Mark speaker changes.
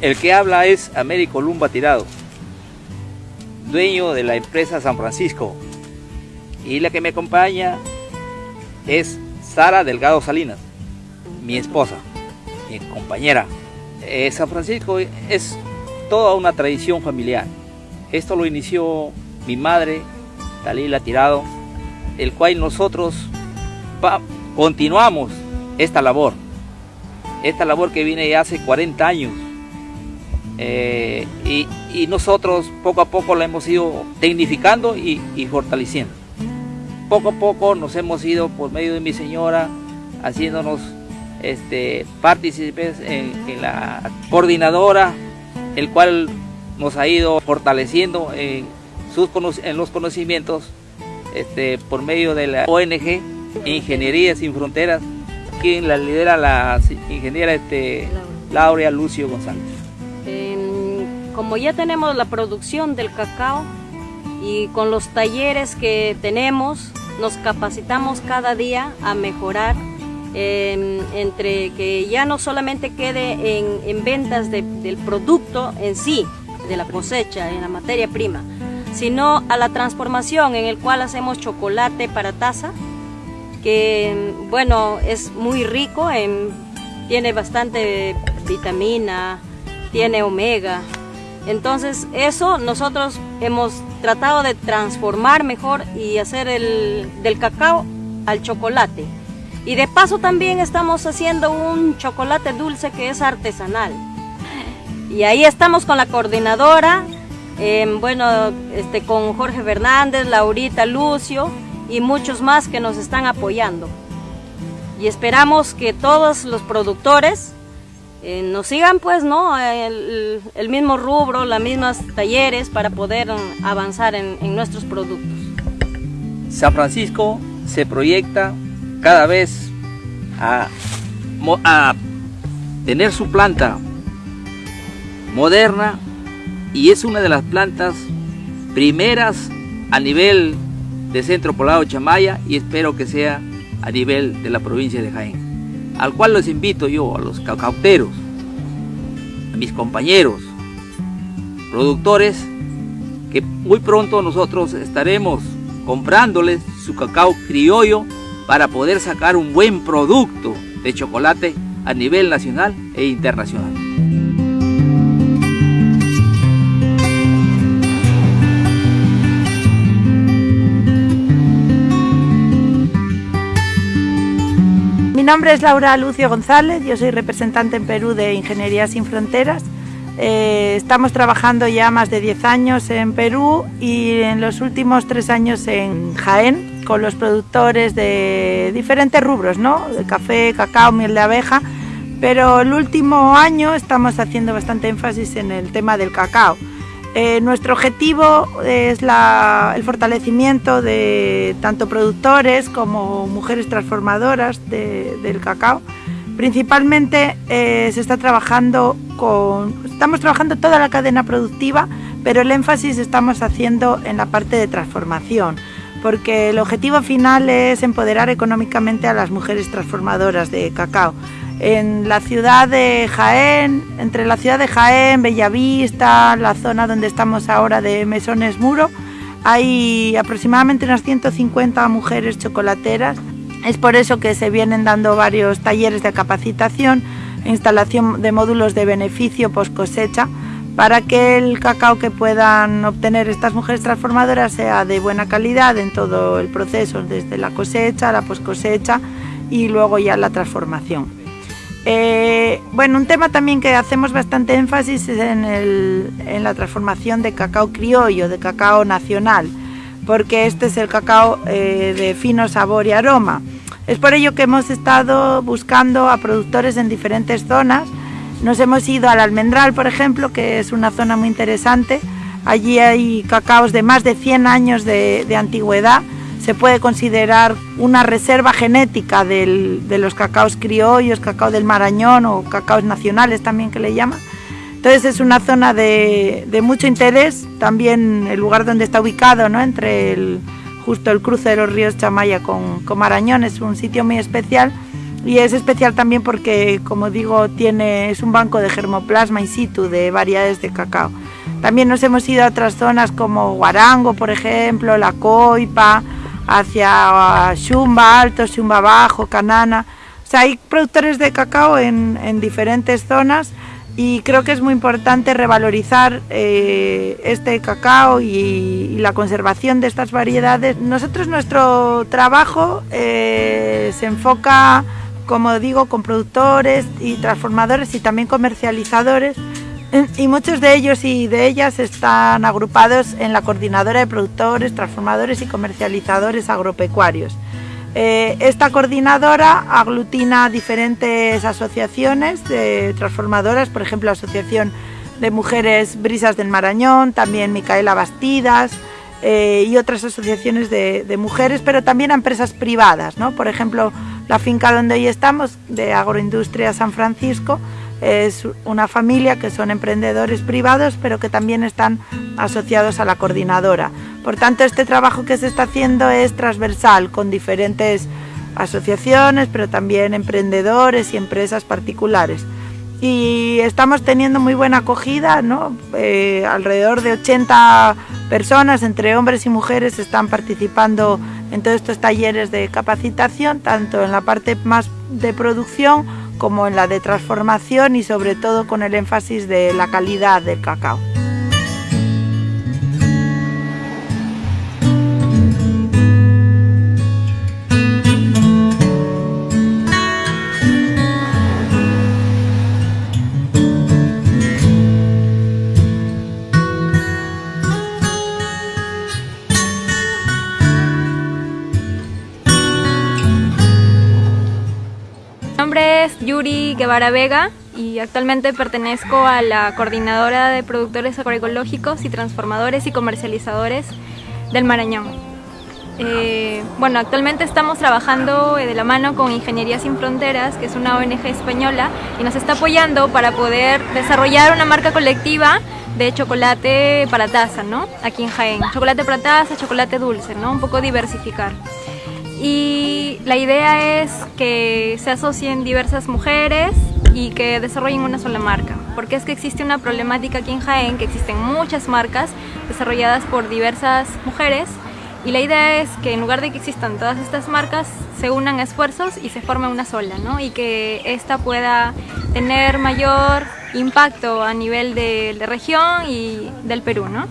Speaker 1: El que habla es Américo Lumba Tirado, dueño de la empresa San Francisco. Y la que me acompaña es Sara Delgado Salinas, mi esposa, mi compañera. Eh, San Francisco es toda una tradición familiar. Esto lo inició mi madre, Dalila Tirado, el cual nosotros continuamos esta labor. Esta labor que viene ya hace 40 años. Eh, y, nosotros poco a poco la hemos ido tecnificando y, fortaleciendo. Poco a poco nos hemos ido por medio de mi señora haciéndonos este, partícipes en, la coordinadora, el cual nos ha ido fortaleciendo en, sus, en los conocimientos este, por medio de la ONG Ingeniería Sin Fronteras, quien la lidera la ingeniera este, Laura Lucio González.
Speaker 2: Como ya tenemos la producción del cacao y con los talleres que tenemos, nos capacitamos cada día a mejorar entre que ya no solamente quede en, ventas del producto en sí, de la cosecha, en la materia prima, sino a la transformación en el cual hacemos chocolate para taza, que bueno, es muy rico, tiene bastante vitamina, tiene omega. Entonces eso nosotros hemos tratado de transformar mejor y hacer el, del cacao al chocolate. Y de paso también estamos haciendo un chocolate dulce que es artesanal. Y ahí estamos con la coordinadora, em, bueno, este, con Jorge Fernández, Laurita Lucio y muchos más que nos están apoyando. Y esperamos que todos los productores eh, nos sigan pues, ¿no? El, mismo rubro, las mismas talleres para poder avanzar en, nuestros productos.
Speaker 1: San Francisco se proyecta cada vez a, tener su planta moderna y es una de las plantas primeras a nivel de Centro Poblado Chamaya y espero que sea a nivel de la provincia de Jaén, al cual los invito yo, a los cacauteros, a mis compañeros, productores, que muy pronto nosotros estaremos comprándoles su cacao criollo para poder sacar un buen producto de chocolate a nivel nacional e internacional.
Speaker 3: Mi nombre es Laura Lucio González, yo soy representante en Perú de Ingeniería Sin Fronteras. Eh, estamos trabajando ya más de 10 años en Perú y en los últimos 3 años en Jaén, con los productores de diferentes rubros, ¿no? De café, cacao, miel de abeja, pero el último año estamos haciendo bastante énfasis en el tema del cacao. Eh, nuestro objetivo es el fortalecimiento de tanto productores como mujeres transformadoras del cacao. Principalmente eh, se está trabajando con, estamos trabajando toda la cadena productiva, pero el énfasis estamos haciendo en la parte de transformación porque el objetivo final es empoderar económicamente a las mujeres transformadoras de cacao. En la ciudad de Jaén, entre la ciudad de Jaén, Bellavista, la zona donde estamos ahora de Mesones Muro, hay aproximadamente unas 150 mujeres chocolateras. Es por eso que se vienen dando varios talleres de capacitación, instalación de módulos de beneficio post cosecha, para que el cacao que puedan obtener estas mujeres transformadoras sea de buena calidad en todo el proceso, desde la cosecha, la post cosecha y luego ya la transformación. Eh, bueno, un tema también que hacemos bastante énfasis es en, la transformación de cacao criollo, de cacao nacional, porque este es el cacao eh, de fino sabor y aroma. Es por ello que hemos estado buscando a productores en diferentes zonas nos hemos ido al Almendral, por ejemplo, que es una zona muy interesante. Allí hay cacaos de más de 100 años de, antigüedad. Se puede considerar una reserva genética de los cacaos criollos, cacao del Marañón o cacaos nacionales también que le llaman. Entonces es una zona de, mucho interés, también el lugar donde está ubicado, ¿no? entre el, justo el cruce de los ríos Chamaya con, con Marañón, es un sitio muy especial y es especial también porque, como digo, tiene, es un banco de germoplasma in situ de variedades de cacao. También nos hemos ido a otras zonas como Guarango, por ejemplo, La Coipa, hacia Xumba Alto, Xumba Bajo, Canana. O sea, hay productores de cacao en, en diferentes zonas y creo que es muy importante revalorizar eh, este cacao y, y, la conservación de estas variedades. Nosotros nuestro trabajo eh, se enfoca, como digo, con productores y transformadores y también comercializadores y muchos de ellos y de ellas están agrupados en la coordinadora de productores, transformadores y comercializadores agropecuarios. Eh, esta coordinadora aglutina diferentes asociaciones de transformadoras, por ejemplo, Asociación de Mujeres Brisas del Marañón, también Micaela Bastidas eh, y otras asociaciones de, de, mujeres, pero también a empresas privadas, ¿no? Por ejemplo, la finca donde hoy estamos, de Agroindustria San Francisco, es una familia que son emprendedores privados, pero que también están asociados a la coordinadora. Por tanto, este trabajo que se está haciendo es transversal con diferentes asociaciones, pero también emprendedores y empresas particulares. Y estamos teniendo muy buena acogida, ¿no? Eh, alrededor de 80 personas, entre hombres y mujeres, están participando en todos estos talleres de capacitación, tanto en la parte más de producción como en la de transformación y sobre todo con el énfasis de la calidad del cacao.
Speaker 4: Yuri Guevara Vega y actualmente pertenezco a la coordinadora de productores agroecológicos y transformadores y comercializadores del Marañón. Eh, bueno, actualmente estamos trabajando de la mano con Ingeniería Sin Fronteras, que es una ONG española, y nos está apoyando para poder desarrollar una marca colectiva de chocolate para taza, ¿no? Aquí en Jaén. Chocolate para taza, chocolate dulce, ¿no? Un poco diversificar y la idea es que se asocien diversas mujeres y que desarrollen una sola marca, porque es que existe una problemática aquí en Jaén, que existen muchas marcas desarrolladas por diversas mujeres y la idea es que en lugar de que existan todas estas marcas, se unan esfuerzos y se forme una sola, ¿no? Y que esta pueda tener mayor impacto a nivel de la región y del Perú, ¿no?